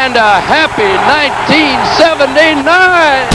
and a happy 1979.